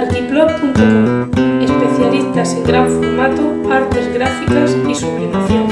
Artiplot.com Especialistas en gran formato, artes gráficas y sublimación.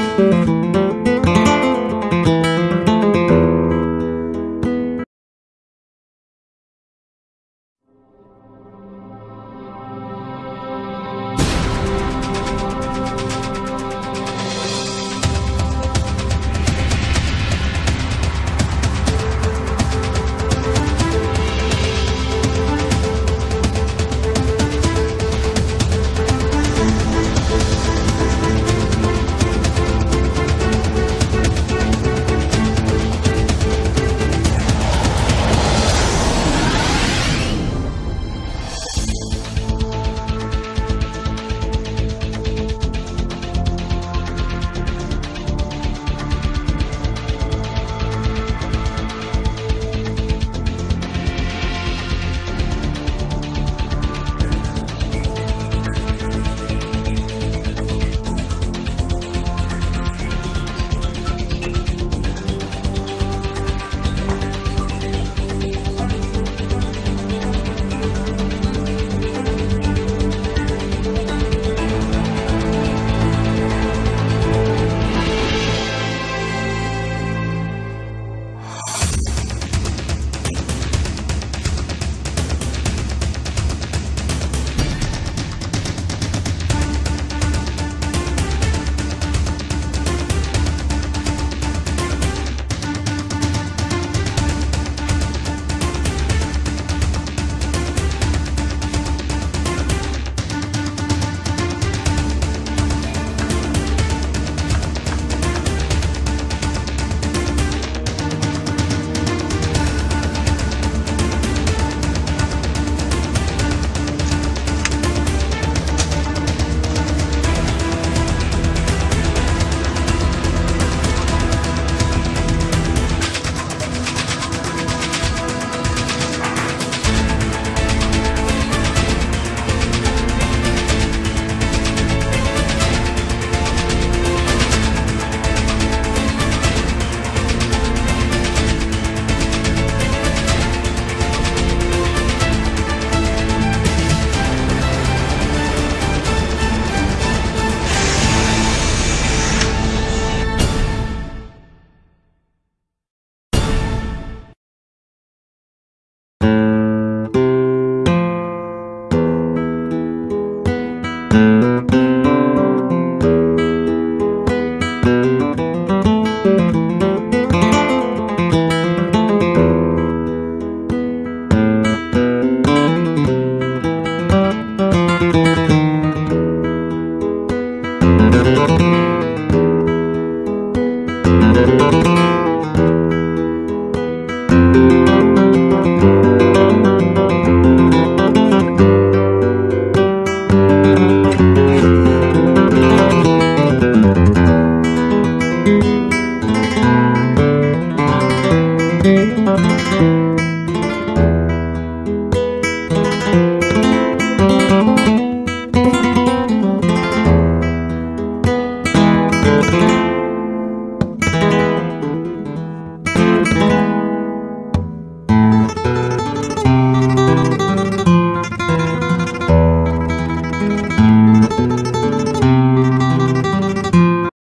Música